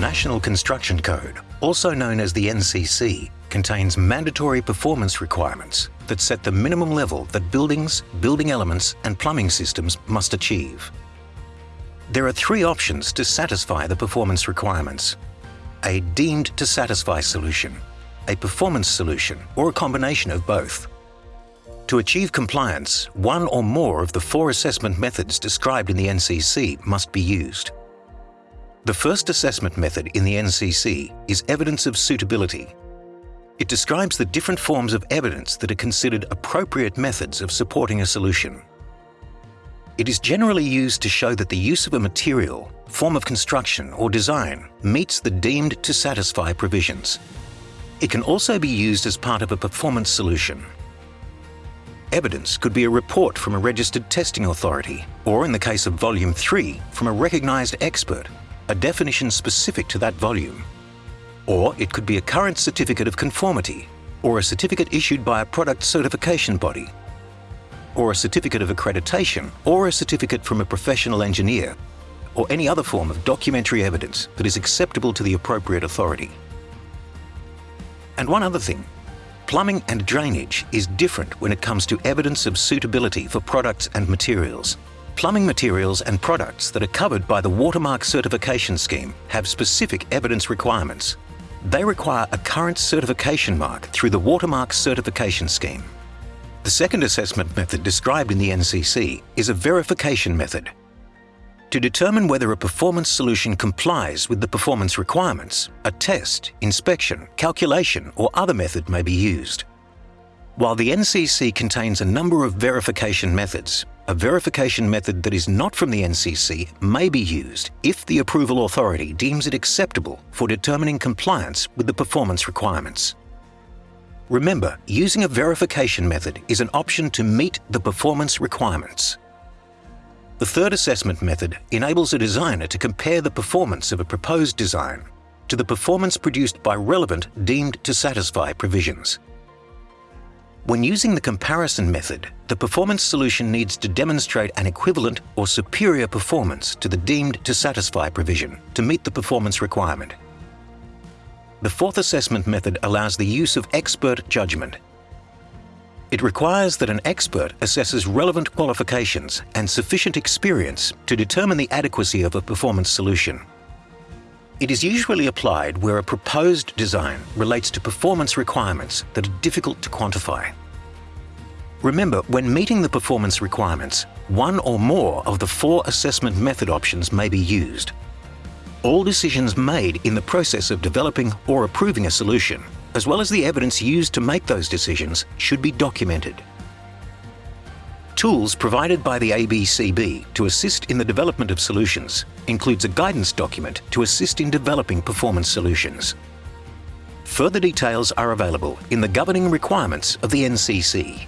National Construction Code, also known as the NCC, contains mandatory performance requirements that set the minimum level that buildings, building elements and plumbing systems must achieve. There are three options to satisfy the performance requirements. A deemed to satisfy solution, a performance solution or a combination of both. To achieve compliance, one or more of the four assessment methods described in the NCC must be used. The first assessment method in the NCC is evidence of suitability. It describes the different forms of evidence that are considered appropriate methods of supporting a solution. It is generally used to show that the use of a material, form of construction or design meets the deemed to satisfy provisions. It can also be used as part of a performance solution. Evidence could be a report from a registered testing authority, or in the case of Volume 3, from a recognised expert, a definition specific to that volume. Or it could be a current certificate of conformity, or a certificate issued by a product certification body, or a certificate of accreditation, or a certificate from a professional engineer, or any other form of documentary evidence that is acceptable to the appropriate authority. And one other thing, plumbing and drainage is different when it comes to evidence of suitability for products and materials. Plumbing materials and products that are covered by the Watermark certification scheme have specific evidence requirements. They require a current certification mark through the Watermark certification scheme. The second assessment method described in the NCC is a verification method. To determine whether a performance solution complies with the performance requirements, a test, inspection, calculation or other method may be used. While the NCC contains a number of verification methods, a verification method that is not from the NCC may be used if the approval authority deems it acceptable for determining compliance with the performance requirements. Remember, using a verification method is an option to meet the performance requirements. The third assessment method enables a designer to compare the performance of a proposed design to the performance produced by relevant deemed to satisfy provisions. When using the comparison method, the performance solution needs to demonstrate an equivalent or superior performance to the deemed to satisfy provision to meet the performance requirement. The fourth assessment method allows the use of expert judgment. It requires that an expert assesses relevant qualifications and sufficient experience to determine the adequacy of a performance solution. It is usually applied where a proposed design relates to performance requirements that are difficult to quantify. Remember, when meeting the performance requirements, one or more of the four assessment method options may be used all decisions made in the process of developing or approving a solution, as well as the evidence used to make those decisions, should be documented. Tools provided by the ABCB to assist in the development of solutions includes a guidance document to assist in developing performance solutions. Further details are available in the governing requirements of the NCC.